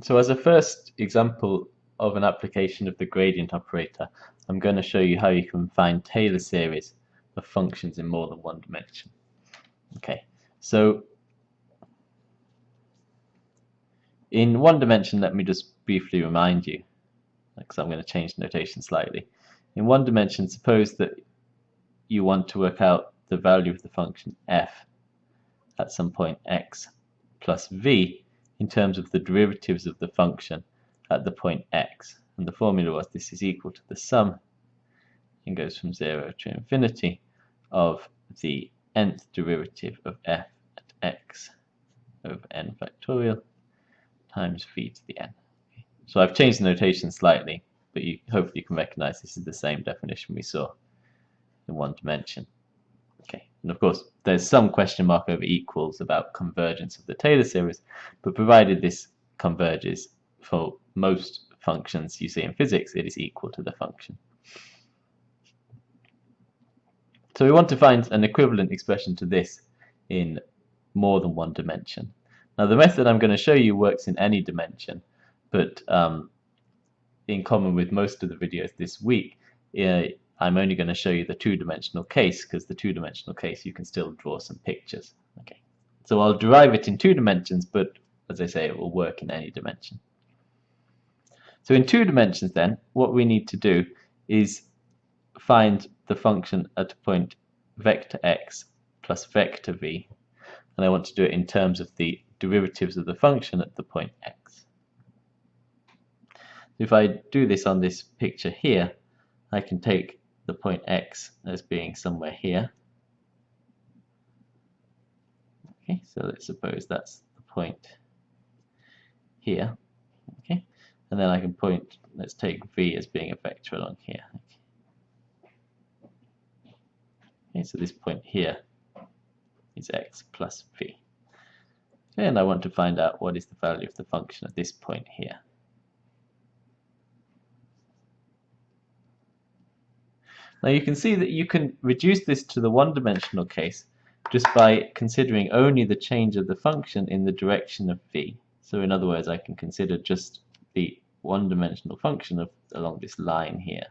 So as a first example of an application of the gradient operator, I'm going to show you how you can find Taylor series of functions in more than one dimension. Okay, so in one dimension, let me just briefly remind you, because I'm going to change the notation slightly. In one dimension, suppose that you want to work out the value of the function f at some point x plus v in terms of the derivatives of the function at the point x. And the formula was this is equal to the sum and goes from 0 to infinity of the nth derivative of f at x over n factorial times v to the n. So I've changed the notation slightly, but you hopefully you can recognize this is the same definition we saw in one dimension. And of course there's some question mark over equals about convergence of the Taylor series, but provided this converges for most functions you see in physics, it is equal to the function. So we want to find an equivalent expression to this in more than one dimension. Now the method I'm going to show you works in any dimension, but um, in common with most of the videos this week, uh, I'm only going to show you the two-dimensional case because the two-dimensional case you can still draw some pictures. Okay, So I'll derive it in two dimensions, but as I say, it will work in any dimension. So in two dimensions then, what we need to do is find the function at a point vector x plus vector v, and I want to do it in terms of the derivatives of the function at the point x. If I do this on this picture here, I can take the point x as being somewhere here. Okay, so let's suppose that's the point here. Okay, and then I can point, let's take v as being a vector along here. Okay, so this point here is x plus v. And I want to find out what is the value of the function at this point here. Now you can see that you can reduce this to the one-dimensional case just by considering only the change of the function in the direction of v. So in other words, I can consider just the one-dimensional function of along this line here.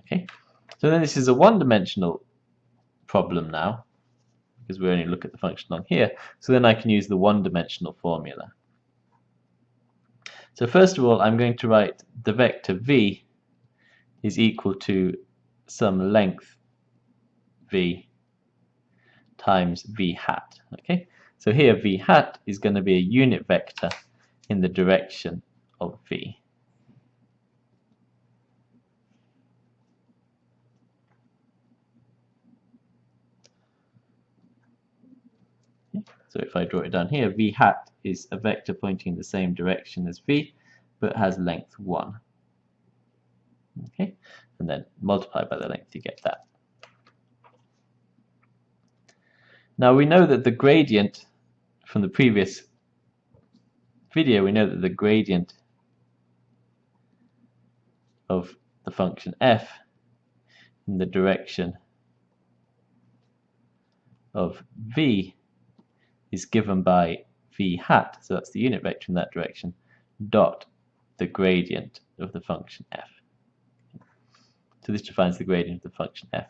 Okay, so then this is a one-dimensional problem now, because we only look at the function on here. So then I can use the one-dimensional formula. So first of all, I'm going to write the vector v is equal to some length v times v hat. Okay, so here v hat is going to be a unit vector in the direction of v. So if I draw it down here, v hat is a vector pointing in the same direction as v, but has length 1. Okay, and then multiply by the length, you get that. Now we know that the gradient from the previous video, we know that the gradient of the function f in the direction of v is given by v hat, so that's the unit vector in that direction, dot the gradient of the function f. So this defines the gradient of the function f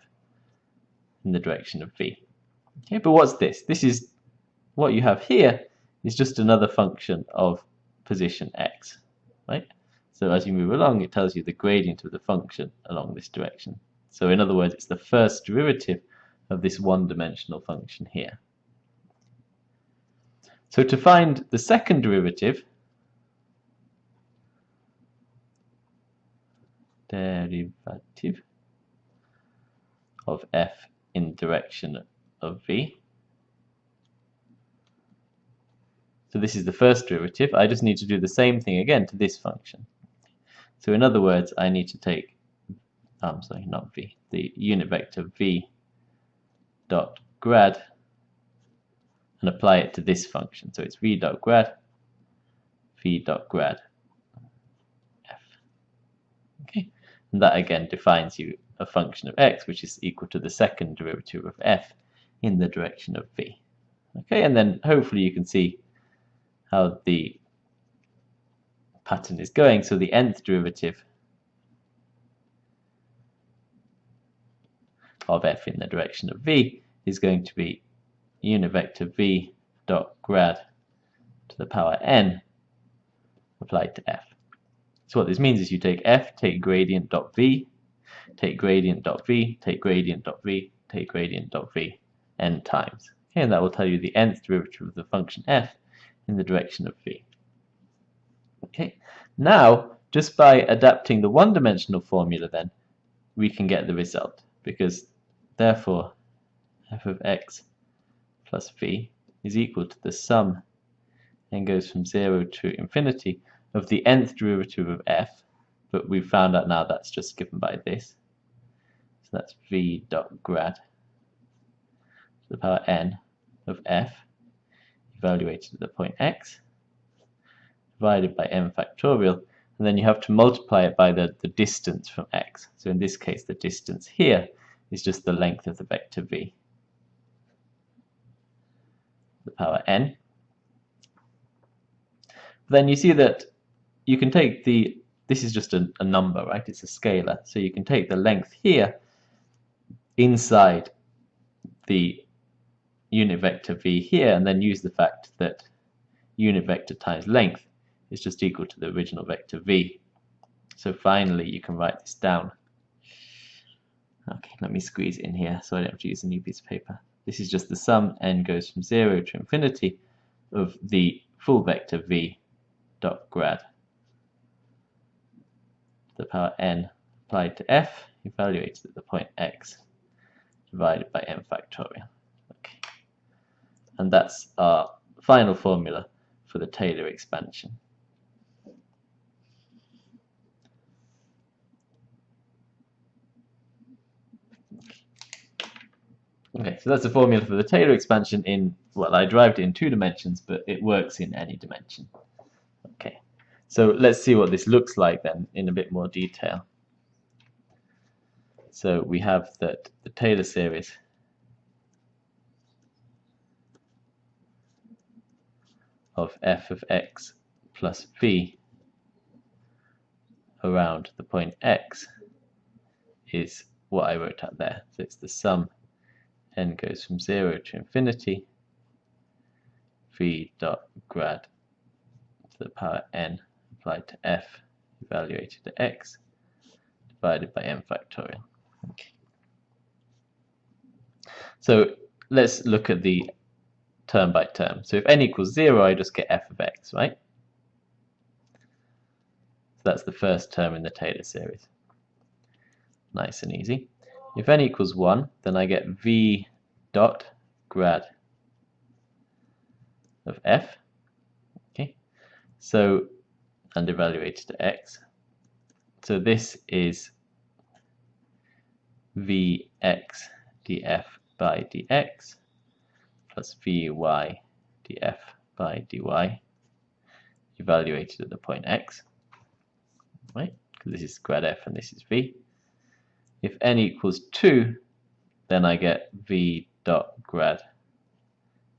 in the direction of v. Okay, but what's this? This is what you have here is just another function of position x, right? So as you move along, it tells you the gradient of the function along this direction. So in other words, it's the first derivative of this one-dimensional function here. So to find the second derivative, derivative of f in direction of v. So this is the first derivative. I just need to do the same thing again to this function. So in other words, I need to take, I'm sorry, not v, the unit vector v dot grad and apply it to this function. So it's v dot grad, v dot grad f. Okay. And that again defines you a function of x, which is equal to the second derivative of f in the direction of v. Okay, and then hopefully you can see how the pattern is going. So the nth derivative of f in the direction of v is going to be unit vector v dot grad to the power n applied to f. So what this means is you take f, take gradient dot v, take gradient dot v, take gradient dot v, take gradient dot v n times. Okay, and that will tell you the nth derivative of the function f in the direction of v. Okay, now just by adapting the one-dimensional formula then, we can get the result because therefore f of x plus v is equal to the sum and goes from 0 to infinity of the nth derivative of f, but we've found out now that's just given by this. So that's v dot grad to the power n of f evaluated at the point x divided by n factorial and then you have to multiply it by the, the distance from x. So in this case the distance here is just the length of the vector v. The power n. Then you see that you can take the, this is just a, a number, right? It's a scalar. So you can take the length here inside the unit vector v here and then use the fact that unit vector times length is just equal to the original vector v. So finally you can write this down. Okay, let me squeeze in here so I don't have to use a new piece of paper. This is just the sum, n goes from 0 to infinity, of the full vector v dot grad to the power n applied to f evaluated at the point x divided by n factorial. Okay. And that's our final formula for the Taylor expansion. Okay, so that's the formula for the Taylor expansion in, well, I derived it in two dimensions, but it works in any dimension. Okay, so let's see what this looks like then in a bit more detail. So we have that the Taylor series of f of x plus v around the point x is what I wrote out there. So it's the sum n goes from 0 to infinity v dot grad to the power n applied to f evaluated to x divided by n factorial. Okay. So let's look at the term by term. So if n equals 0, I just get f of x, right? So that's the first term in the Taylor series. Nice and easy. If n equals 1, then I get v dot grad of f. Okay, so and evaluated to x. So this is vx df by dx plus vy df by dy evaluated at the point x. Right, because this is grad f and this is v. If n equals 2, then I get v dot grad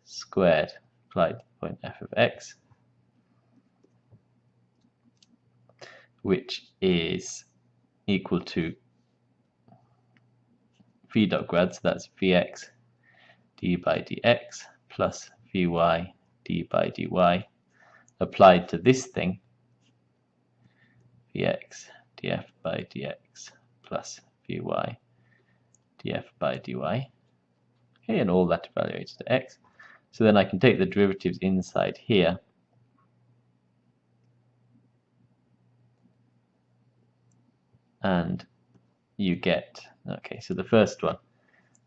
squared applied to point f of x, which is equal to v dot grad, so that's vx d by dx plus vy d by dy applied to this thing, vx df by dx plus vy df by dy. Okay, and all that evaluates to x. So then I can take the derivatives inside here. And you get, okay, so the first one,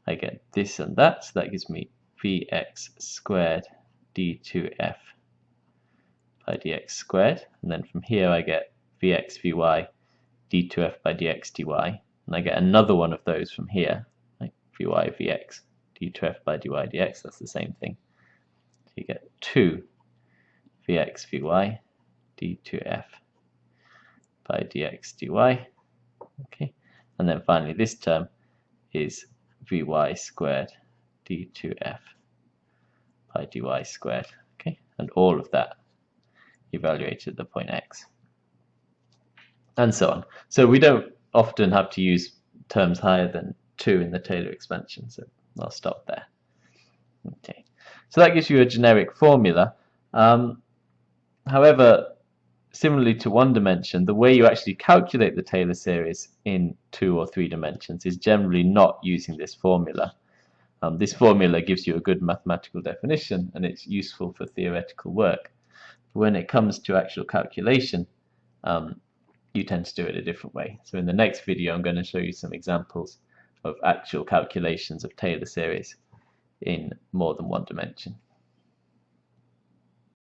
I get this and that, so that gives me vx squared d2f by dx squared. And then from here I get vx vy d2f by dx dy and I get another one of those from here, like vy vx d2f by dy dx, that's the same thing. So you get 2 vx vy d2f by dx dy, Okay, and then finally this term is vy squared d2f by dy squared. Okay, and all of that evaluated at the point x. And so on. So we don't often have to use terms higher than 2 in the Taylor expansion, so I'll stop there. Okay, so that gives you a generic formula. Um, however, similarly to one dimension, the way you actually calculate the Taylor series in two or three dimensions is generally not using this formula. Um, this formula gives you a good mathematical definition and it's useful for theoretical work. When it comes to actual calculation, um, you tend to do it a different way. So in the next video, I'm going to show you some examples of actual calculations of Taylor series in more than one dimension.